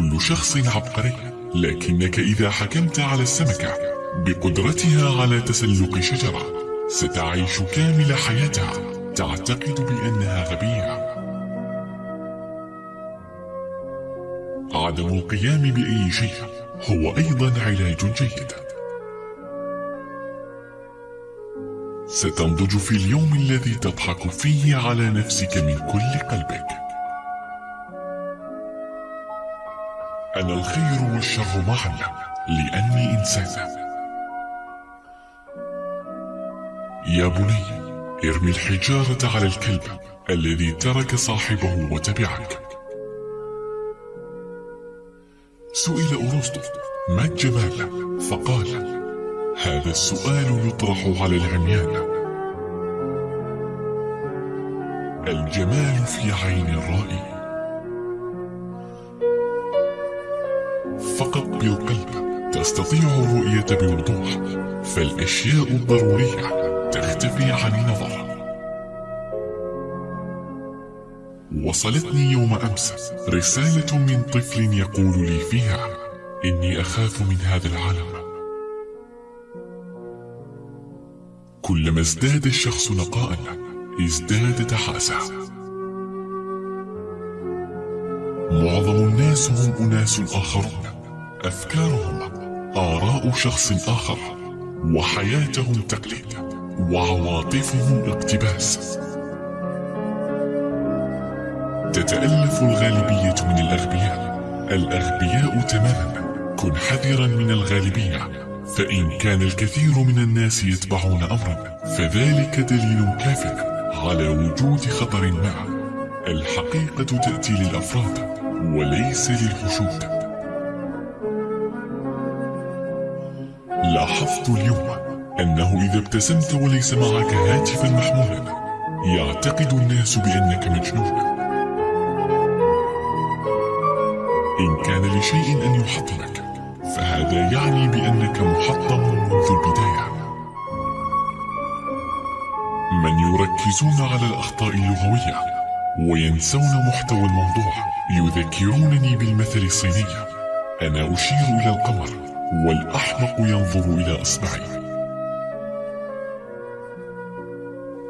كل شخص عبقري لكنك إذا حكمت على السمكة بقدرتها على تسلق شجرة ستعيش كامل حياتها. تعتقد بأنها غبية. عدم القيام بأي شيء هو أيضا علاج جيد. ستنضج في اليوم الذي تضحك فيه على نفسك من كل قلبك. أنا الخير والشر معا لأني إنسان. يا بني ارمي الحجارة على الكلب الذي ترك صاحبه وتبعك. سئل أرسطو ما الجمال؟ فقال هذا السؤال يطرح على العميان. الجمال في عين الرائي. فقط بالقلب تستطيع الرؤية بوضوح فالأشياء الضرورية تختفي عن النظر. وصلتني يوم أمس رسالة من طفل يقول لي فيها إني أخاف من هذا العالم. كلما ازداد الشخص نقاء ازداد تحاسا معظم الناس هم أناس آخرون. أفكارهم آراء شخص آخر وحياتهم تقليد وعواطفهم اقتباس. تتألف الغالبية من الأغبياء الأغبياء تماما. كن حذرا من الغالبية فإن كان الكثير من الناس يتبعون أمرا فذلك دليل كاف على وجود خطر ما. الحقيقة تأتي للأفراد وليس للحشود لاحظت اليوم أنه إذا ابتسمت وليس معك هاتفا محمولا يعتقد الناس بأنك مجنون. إن كان لشيء أن يحطمك فهذا يعني بأنك محطم منذ البداية. من يركزون على الأخطاء اللغوية وينسون محتوى الموضوع يذكرونني بالمثل الصيني. أنا أشير إلى القمر. والأحمق ينظر إلى أصبعي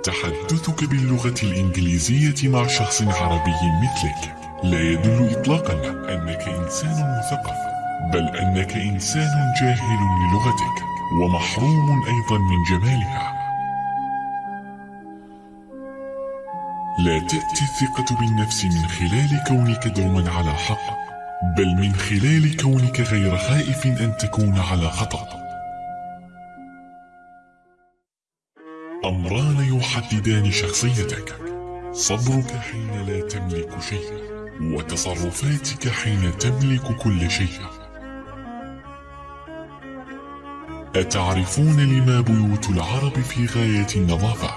تحدثك باللغة الإنجليزية مع شخص عربي مثلك. لا يدل إطلاقا أنك إنسان مثقف بل أنك إنسان جاهل للغتك ومحروم أيضا من جمالها. لا تأتي الثقة بالنفس من خلال كونك دوما على حق. بل من خلال كونك غير خائف أن تكون على خطأ. أمران يحددان شخصيتك. صبرك حين لا تملك شيء وتصرفاتك حين تملك كل شيء. أتعرفون لما بيوت العرب في غاية النظافة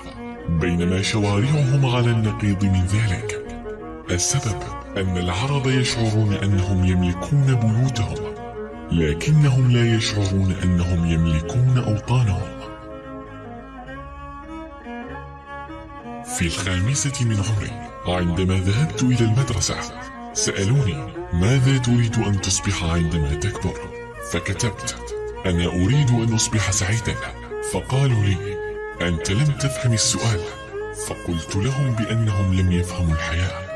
بينما شوارعهم على النقيض من ذلك. السبب أن العرب يشعرون أنهم يملكون بيوتهم لكنهم لا يشعرون أنهم يملكون أوطانهم. في الخامسة من عمري عندما ذهبت إلى المدرسة سألوني ماذا تريد أن تصبح عندما تكبر؟ فكتبت أنا أريد أن أصبح سعيدا. فقالوا لي أنت لم تفهم السؤال. فقلت لهم بأنهم لم يفهموا الحياة.